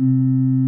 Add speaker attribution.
Speaker 1: Música